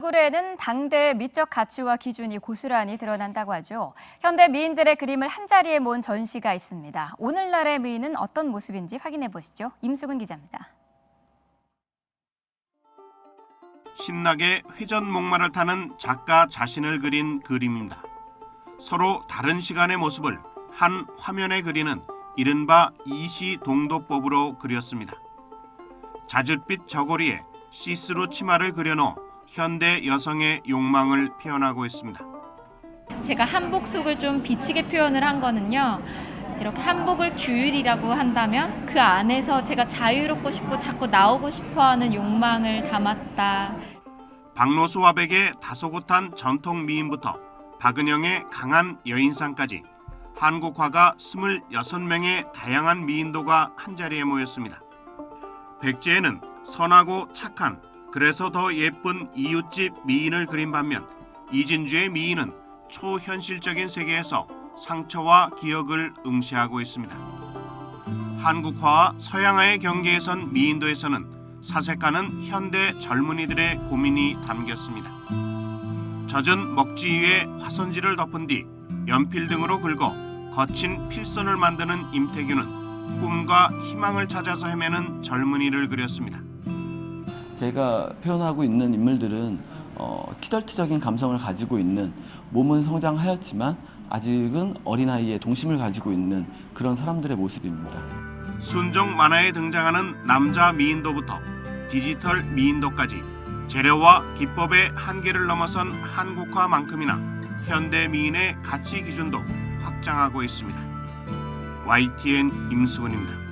얼굴에는 당대의 미적 가치와 기준이 고스란히 드러난다고 하죠. 현대 미인들의 그림을 한자리에 모은 전시가 있습니다. 오늘날의 미인은 어떤 모습인지 확인해 보시죠. 임수근 기자입니다. 신나게 회전 목마를 타는 작가 자신을 그린 그림입니다. 서로 다른 시간의 모습을 한 화면에 그리는 이른바 이시동도법으로 그렸습니다. 자줏빛 저고리에 시스루 치마를 그려넣어 현대 여성의 욕망을 표현하고 있습니다. 제가 한복 속을 좀 비치게 표현을 한 거는요. 이렇게 한복을 규율이라고 한다면 그 안에서 제가 자유롭고 싶고 자꾸 나오고 싶어하는 욕망을 담았다. 박노수 화백의 다소곳한 전통 미인부터 박은영의 강한 여인상까지 한국 화가 26명의 다양한 미인도가 한자리에 모였습니다. 백제에는 선하고 착한 그래서 더 예쁜 이웃집 미인을 그린 반면 이진주의 미인은 초현실적인 세계에서 상처와 기억을 응시하고 있습니다. 한국화와 서양화의 경계에선 미인도에서는 사색하는 현대 젊은이들의 고민이 담겼습니다. 젖은 먹지 위에 화선지를 덮은 뒤 연필 등으로 긁어 거친 필선을 만드는 임태규는 꿈과 희망을 찾아서 헤매는 젊은이를 그렸습니다. 제가 표현하고 있는 인물들은 어, 키덜트적인 감성을 가지고 있는 몸은 성장하였지만 아직은 어린아이의 동심을 가지고 있는 그런 사람들의 모습입니다. 순종 만화에 등장하는 남자 미인도부터 디지털 미인도까지 재료와 기법의 한계를 넘어선 한국화만큼이나 현대 미인의 가치 기준도 확장하고 있습니다. YTN 임수근입니다.